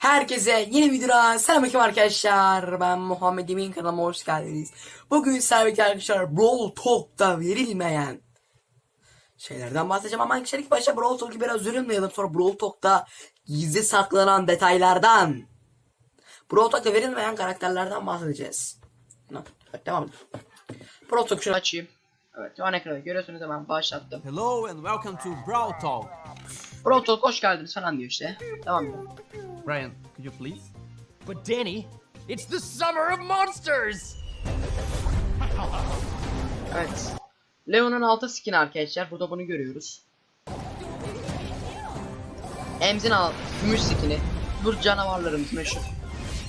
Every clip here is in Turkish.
Herkese yeni videoda selamünaleyküm arkadaşlar. Ben Muhammed Emin kanalıma hoş geldiniz. Bugün sizlerle arkadaşlar Brawl Talk'ta verilmeyen şeylerden bahsedeceğim ama ilk başta Brawl Talk'u biraz yorumlayalım. Sonra Brawl Talk'ta gizli saklanan detaylardan Brawl Talk'ta verilmeyen karakterlerden bahsedeceğiz. Evet, devam. Brawl Talk şunu açayım. Evet şu an ekranda görüyorsunuz hemen başlattım. Hello and welcome to Brawl Talk. Brawl Talk hoş geldiniz falan diyor işte. Devam edelim. Brian, could you please? But Danny, it's the summer of monsters! Evet. Leon'un altı skin arkadaşlar. Burada bunu görüyoruz. Emzin al gümüş skini. Bu canavarlarımız meşhur.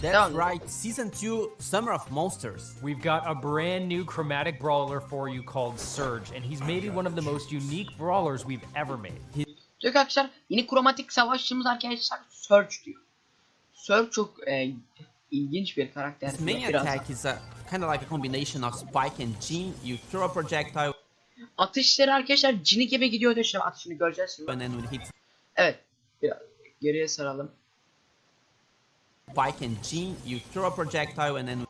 That's right, Season 2 Summer of Monsters. We've got a brand new chromatic brawler for you called Surge, and he's maybe one of the most unique brawlers we've ever made. Diyor ki arkadaşlar yeni kromatik savaşçımız arkadaşlar Surge diyor. Surge çok e, ilginç bir karakter. His main Biraz attack is a kind of like a combination of Spike and Jean. You throw a projectile atışları arkadaşlar cini gibi gidiyor diyor. Şimdi atışını göreceğiz şimdi. and then when it hits Evet. Biraz geriye saralım. Spike and Jean, you throw a projectile and then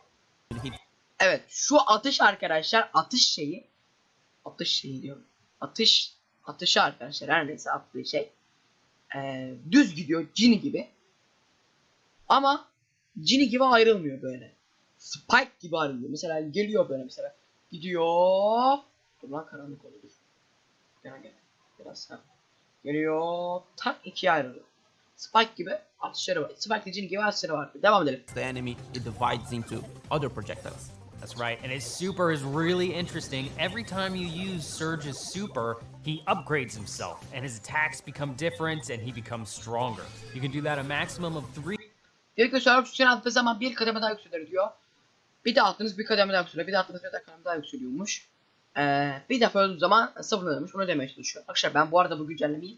when it hits Evet şu atış arkadaşlar atış şeyi atış şeyi diyorum. Atış atışı arkadaşlar her neyse attığı şey eee, düz gidiyor cini gibi. Ama cini gibi ayrılmıyor böyle. Spike gibi ayrılıyor. Mesela geliyor böyle mesela. Gidiyor. Dur lan karanlık oldu. Gel gel. Biraz ha. Geliyor. Tak ikiye ayrılıyor. Spike gibi atışları var. Spike cini gibi atışları var. Devam edelim. the enemy, divides into other projectiles. That's right, and his super is really interesting. Every time you use Surge's super, he upgrades himself, and his attacks become different, and he becomes stronger. You can do that a maximum of three ki server sütyen attığı zaman bir kademe daha yükselir diyor. Bir de attınız bir kademe daha yükseliyor. Bir de attınız bir kademe daha yükseliyormuş. Ee, bir defa öldüğü zaman sıfırlanıyormuş. Bunu demeye çalışıyor. Arkadaşlar ben bu arada bu güncellemeyi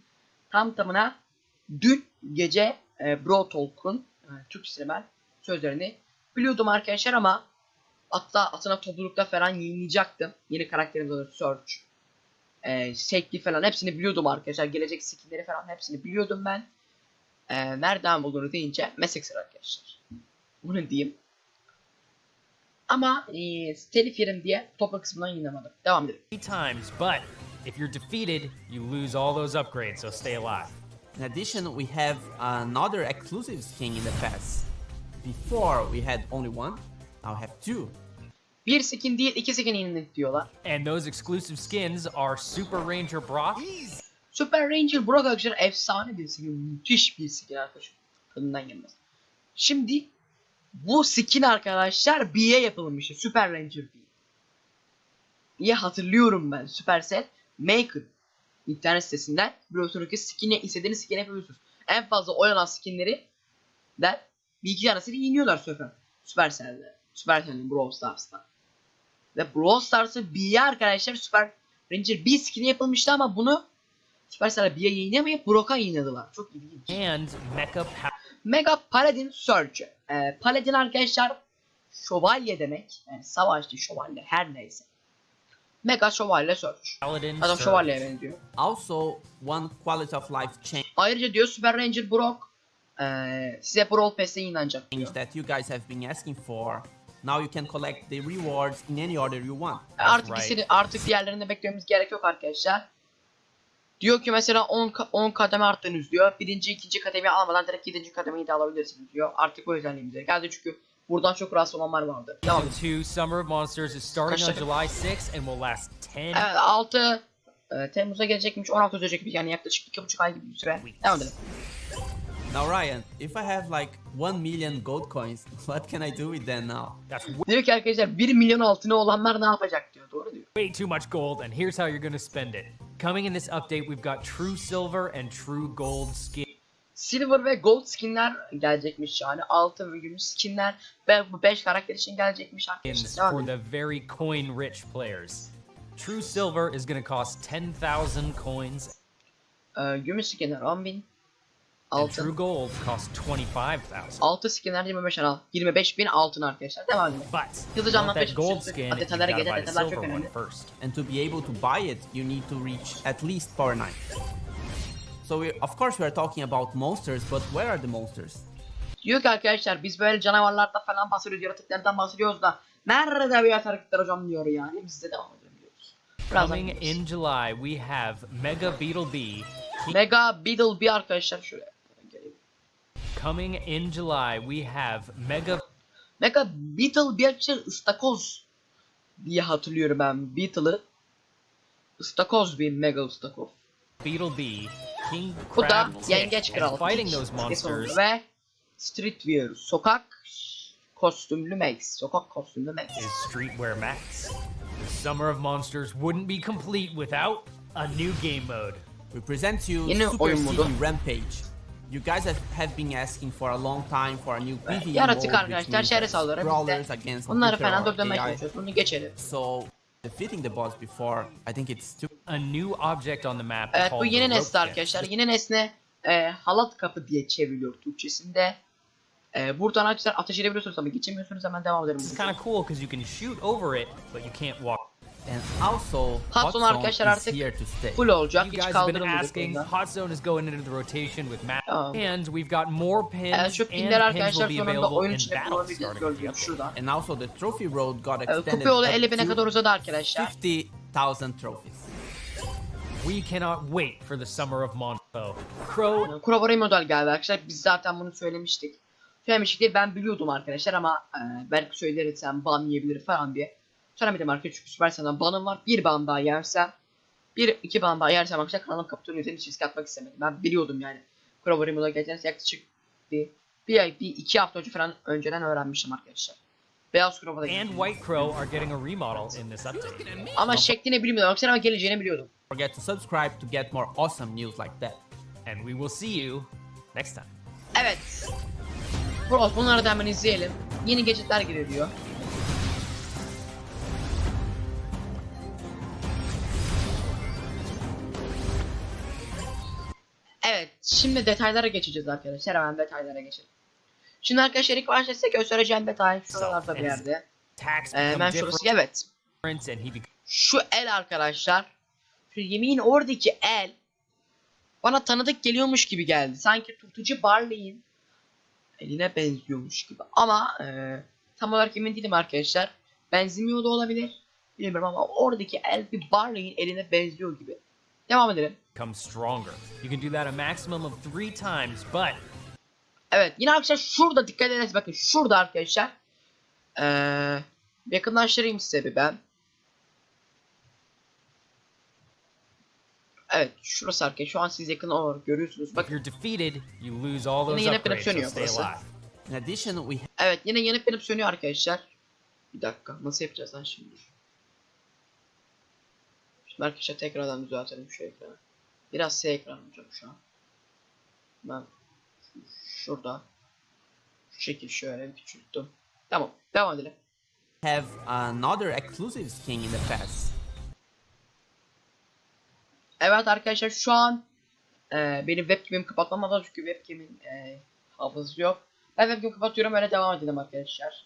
tam tamına dün gece e, Bro Talk'un e, Türkçesine ben sözlerini biliyordum arkadaşlar ama hatta atına toplulukta falan yayınlayacaktım. Yeni karakterimiz olur Search. E, şekli falan hepsini biliyordum arkadaşlar. Gelecek skinleri falan hepsini biliyordum ben. Ee, nereden bulduğunu deyince meslek sır arkadaşlar. Bunu diyeyim. Ama ee, telif yerim diye topla kısmından yayınlamadım. Devam edelim. times, but if you're defeated, you lose all those upgrades, so stay alive. In addition, we have another exclusive skin in the past. Before we had only one, now we have two. Bir skin değil iki skin yenilik diyorlar. And those exclusive skins are Super Ranger Brock Super Ranger Brock arkadaşlar efsane bir skin. Müthiş bir skin arkadaşlar. Tadından gelmez. Şimdi bu skin arkadaşlar B'ye yapılmıştı. Super Ranger B. diye hatırlıyorum ben. Supercell Maker internet sitesinden biliyorsunuz ki skin'e istediğiniz skin yapabiliyorsunuz. En fazla oynanan skinleri der bir iki tanesini iniyorlar Super Supercell'de. Supercell'in Brawl Stars'ta. Ve Brawl Stars'ı B'ye arkadaşlar Super Ranger B skin'i yapılmıştı ama bunu Supercell'e B'ye yayınlamayıp Brock'a yayınladılar. Çok ilginç. and Mecha Power. Mega Paladin Surge. Ee, Paladin arkadaşlar şövalye demek. Yani savaşçı şövalye her neyse. Mega şövalye Surge. Paladin Adam şövalyeye benziyor. Also, one quality of life change Ayrıca diyor Super Ranger Brock ee, size Brawl Pass'e yayınlanacak diyor. that you guys have been asking for. Now you can collect the rewards in any order you want. Artık right. ikisini, artık diğerlerini beklememiz gerek yok arkadaşlar. Diyor ki mesela 10 ka- 10 kademe arttınız diyor. Birinci, ikinci kademeyi almadan direkt 7. kademeyi de alabilirsiniz diyor. Artık bu özelliğimize geldi çünkü buradan çok rahatsız olanlar vardı. Season 2 Summer of Monsters is starting on July 6th and will last 10 Evet 6 e, Temmuz'a gelecekmiş 16 ödeyecekmiş yani yaklaşık 2,5 ay gibi bir süre. Devam edelim. Now, Ryan, if I have like 1 million gold coins, what can I do with them now? That's Diyor ki arkadaşlar 1 milyon altını olanlar ne yapacak diyor. Doğru diyor. way too much gold, and here's how you're gonna spend it. Coming in this update, we've got True Silver and True Gold skin. Silver ve Gold skinler gelecekmiş yani. Altın ve gümüş skinler ve bu 5 karakter için gelecekmiş arkadaşlar. for the very coin rich players. True Silver is to cost 10,000 coins, Ee, gümüş skinler 10.000. and True Altın. Gold costs 25,000. Altı skinler 25 al. 25 bin altın arkadaşlar. Devam edelim. But Hızlı if you want canlanma that gold peşin- skin, you've detaylara got to gel, buy the detaylar çok önemli. first. And to be able to buy it, you need to reach at least power 9. So we, of course we are talking about monsters, but where are the monsters? Diyor ki arkadaşlar biz böyle canavarlardan falan bahsediyoruz, yaratıklardan bahsediyoruz da nerede bir yaratıklar hocam diyor yani. Biz de devam edelim diyoruz. Birazdan Coming in July, we have Mega Beetle Bee. Mega Beetle bir arkadaşlar şuraya. Coming in July, we have Mega Mega Beetle bir ıstakoz diye hatırlıyorum ben Beetle'ı. Istakoz bir Mega ıstakoz. Beetle Bee. King Bu da yengeç kral. fighting those monsters Ve Streetwear sokak kostümlü Max. Sokak kostümlü Max. is Streetwear Max. The Summer of Monsters wouldn't be complete without a new game mode. We present you Yine Super oyun City. Rampage. You guys have, have been asking for a long time for a new PvE Yaratık arkadaşlar that saldırı. Biz de computer falan AI. çalışıyoruz. Bunu geçelim. So defeating the boss before, I think it's too A new object on the map Evet called bu yeni nesne arkadaşlar. Yeni nesne e, halat kapı diye çevriliyor Türkçesinde. E, buradan arkadaşlar ateş edebiliyorsunuz ama geçemiyorsunuz hemen devam edelim. This is kind of cool because you can shoot over it, but you can't walk. And also, Hot Zone arkadaşlar artık here to stay. Full olacak. You Hiç guys have been kaldırılmayacak. Hot Zone is going into the rotation with map, Tamam. and we've got more pins, E, şu and pinler pins arkadaşlar will be sonunda available oyun in içinde battle kullanabildiğiniz gördüğünüz şuradan. And also the trophy road got extended kupa yolu up 50 bine kadar uzadı arkadaşlar. 50,000 trophies. We cannot wait for the Summer of Monpo. Crow Kurabara model geldi arkadaşlar. Biz zaten bunu söylemiştik. Söylemiştik değil ben biliyordum arkadaşlar ama e, belki söylersem ban yiyebilir falan diye. Söylemedim arkadaşlar çünkü Supercell'den banım var. Bir ban daha yersem bir iki ban daha yersem arkadaşlar kanalım kapatıyor. Yüzden hiç risk atmak istemedim. Ben biliyordum yani. Kurabara model geleceğini yaklaşık bir, bir, bir iki hafta önce falan önceden öğrenmiştim arkadaşlar. Beyaz Kurabara and White Crow are getting a remodel in this update. Ama şeklini bilmiyordum arkadaşlar ama geleceğini biliyordum. Forget to subscribe to get more awesome news like that. And we will see you next time. Evet. Bros bunları da hemen izleyelim. Yeni gadgetler geliyor diyor. Şimdi detaylara geçeceğiz arkadaşlar. Hemen detaylara geçelim. Şimdi arkadaşlar ilk başta size göstereceğim detay şuralarda bir yerde. Ee, hemen şurası evet. Şu el arkadaşlar. Şu oradaki el bana tanıdık geliyormuş gibi geldi. Sanki tutucu Barley'in eline benziyormuş gibi. Ama eee, tam olarak emin değilim arkadaşlar. Benzemiyor da olabilir. Bilmiyorum ama oradaki el bir Barley'in eline benziyor gibi. Devam edelim. stronger. You can do that a maximum of three times, but Evet yine arkadaşlar şurada dikkat ediniz bakın şurada arkadaşlar. Eee yakınlaştırayım size bir ben. Evet şurası arkadaşlar şu an siz yakın olarak görüyorsunuz. if Bakın you're defeated, you lose all those Yine yine upgrades, so sönüyor stay burası. alive. In addition, we evet yine yanıp yanıp sönüyor arkadaşlar. Bir dakika nasıl yapacağız lan şimdi? Şimdi arkadaşlar tekrardan düzeltelim şu ekranı. Biraz S ekran olacak şu an. Ben şurada şu şekil şöyle küçülttüm. Tamam devam edelim. have another exclusive skin in the past. Evet arkadaşlar şu an e, benim webcam'imi kapatmam lazım çünkü webcam'in e, hafızası yok. Ben webcam'imi kapatıyorum öyle devam edelim arkadaşlar.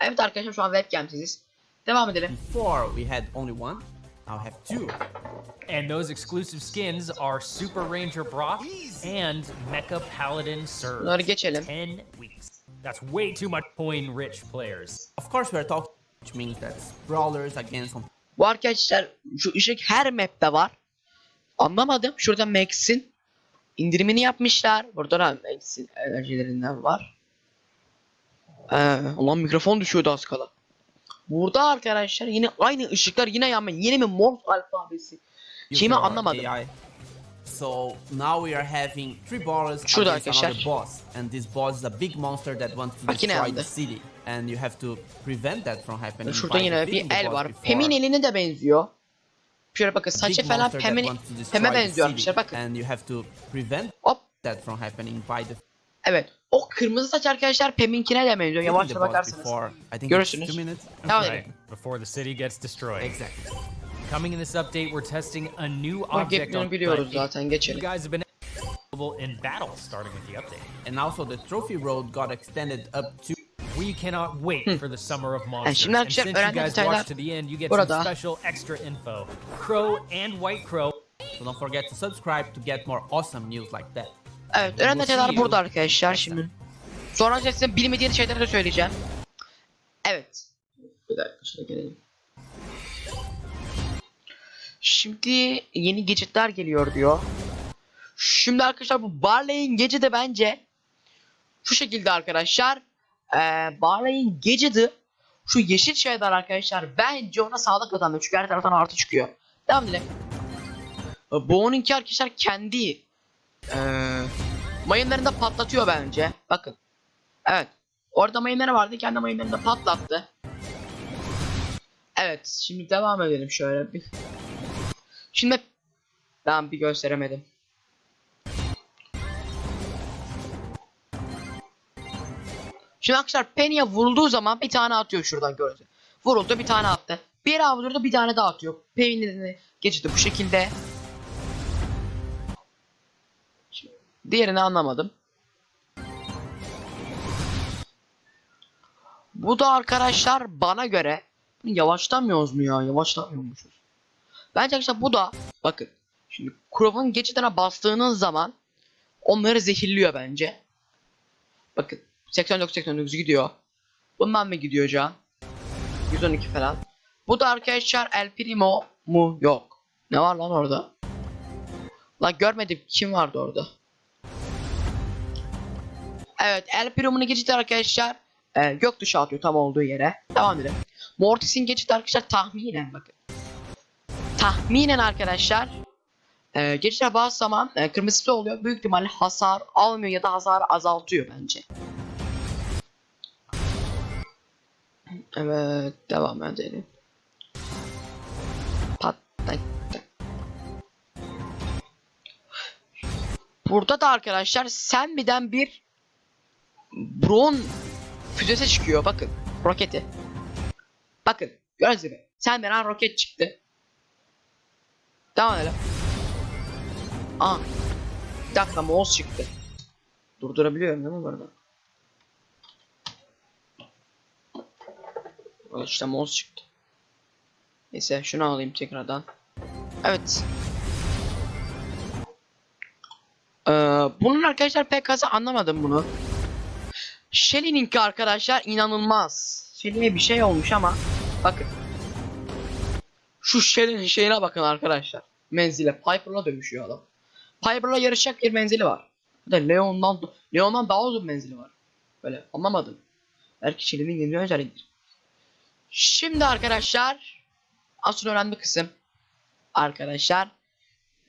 Evet arkadaşlar şu an webcam'siziz. Devam edelim. Before we had only one, now have two. And those exclusive skins are Super Ranger Brock and Mecha Paladin Surge. Bunları geçelim. 10 weeks. That's way too much coin rich players. Of course, we are talking, which means that brawlers against Bu arkadaşlar şu ışık her map'te var. Anlamadım. Şurada Max'in indirimini yapmışlar. Burada da Max'in enerjilerinden var. Ee, ulan mikrofon düşüyordu az kala. Burada arkadaşlar yine aynı ışıklar yine yanmıyor. Yine mi Morse alfabesi? Or anlamadım. AI. So now we are having three brawlers Şurada against arkadaşlar. another boss, and this boss is a big monster that wants to Bak yine destroy yandı. the city, and you have to prevent that from happening. Şurada by yine defeating bir the el boss var. before. Pem'in eline de benziyor. Şöyle bakın Big saçı falan monster that Pem'in wants to destroy Pem'e the benziyor city, arkadaşlar bakın. And you have to prevent Hop. that from happening by the Evet. O kırmızı saç arkadaşlar Pem'inkine de benziyor. Yavaşça the bakarsanız. before. I think Görürsünüz. it's two minutes. Devam Right, edelim. before the city gets destroyed. Exactly. Coming in this update, we're testing a new Bak object hep bunu on biliyoruz but zaten You guys have been available in battle starting with the update. And also the trophy road got extended up to We cannot wait hmm. for the summer of monsters. şimdi and arkadaşlar since you öğrendiğim guys detaylar watched to the end, you get burada. some special extra info. Crow and White Crow So don't forget to subscribe to get more awesome news like that. Evet önemli detaylar burada arkadaşlar şimdi. Sonra size bilmediğiniz şeyleri de söyleyeceğim. Evet. Bir dakika şöyle gelelim. Şimdi yeni gadgetler geliyor diyor. Şimdi arkadaşlar bu Barley'in gadget'ı bence şu şekilde arkadaşlar. Ee, Barley'in gadget'ı şu yeşil şeyler arkadaşlar bence ona sağlık kazanıyor çünkü her taraftan artı çıkıyor. Devam edelim. Bu onunki arkadaşlar kendi ee, mayınlarını da patlatıyor bence. Bakın. Evet. Orada mayınları vardı. Kendi mayınlarını da patlattı. Evet. Şimdi devam edelim şöyle bir. Şimdi ben bir gösteremedim. Şimdi arkadaşlar Penny'e vurulduğu zaman bir tane atıyor şuradan gördüğünüz. Vuruldu bir tane attı. Bir daha bir tane daha atıyor. Penny'ni geçti bu şekilde. Diğerini anlamadım. Bu da arkadaşlar bana göre yavaşlamıyoruz mu ya? Yavaşlamıyormuşuz. Bence arkadaşlar bu da bakın. Şimdi Crow'un geçidine bastığınız zaman onları zehirliyor bence. Bakın 89 89 gidiyor. Bundan mı gidiyor can? 112 falan. Bu da arkadaşlar El Primo mu? Yok. Ne var lan orada? Lan görmedim kim vardı orada? Evet El Primo'nun geçidi arkadaşlar e, gökkuşağı atıyor tam olduğu yere. Devam edelim. Mortis'in geçidi arkadaşlar tahminen bakın. Tahminen arkadaşlar e, geçişler bazı zaman e, kırmızısı oluyor. Büyük ihtimalle hasar almıyor ya da hasarı azaltıyor bence. Evet devam edelim. Patlat. Burada da arkadaşlar Senmi'den bir Bron füzesi çıkıyor bakın. Roketi. Bakın gördüğünüz gibi. Senmi'den roket çıktı. Devam edelim. Aa. Bir dakika mouse çıktı. Durdurabiliyorum değil mi bu arada? İşte mouse çıktı. Neyse şunu alayım tekrardan. Evet. Ee, bunun arkadaşlar pek anlamadım bunu. Shelly'ninki arkadaşlar inanılmaz. Shelly'e bir şey olmuş ama bakın. Şu Shelly'nin şeyine bakın arkadaşlar. Menzile Piper'la dövüşüyor adam. Piper'la yarışacak bir menzili var. Bir de Leon'dan Leon'dan daha uzun menzili var. Böyle anlamadım. Belki Shelly'nin yeni özelliğidir. Şimdi arkadaşlar asıl önemli kısım arkadaşlar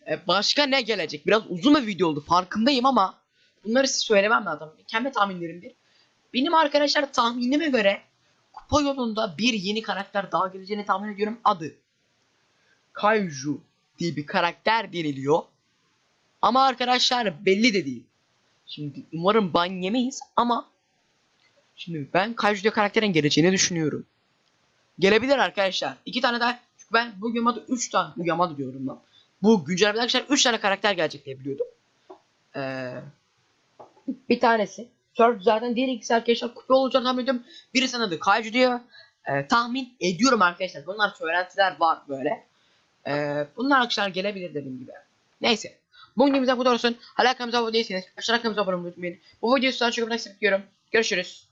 e, başka ne gelecek? Biraz uzun bir video oldu farkındayım ama bunları size söylemem lazım. Kendi tahminlerimdir. Benim arkadaşlar tahminime göre kupa yolunda bir yeni karakter daha geleceğini tahmin ediyorum. Adı Kaiju diye bir karakter deniliyor. Ama arkadaşlar belli de değil. Şimdi umarım ban yemeyiz ama şimdi ben Kaiju diye karakterin geleceğini düşünüyorum. Gelebilir arkadaşlar. İki tane daha. Çünkü ben bu Yamada 3 tane. Bu Yamada diyorum lan. Bu güncellemede arkadaşlar 3 tane karakter gelecek diye biliyordum. Ee, bir tanesi. Surf zaten diğer ikisi arkadaşlar kupa olacağını tahmin ediyorum. Birisi adı Kaiju diyor. Ee, tahmin ediyorum arkadaşlar. Bunlar söylentiler var böyle. Ee, bunlar arkadaşlar gelebilir dediğim gibi. Neyse. Bugün videomuzda bu olsun. Hala kanalımıza abone değilseniz aşağıdan kanalımıza abone olmayı unutmayın. Bu videoyu sizden çok önemli istiyorum. Görüşürüz.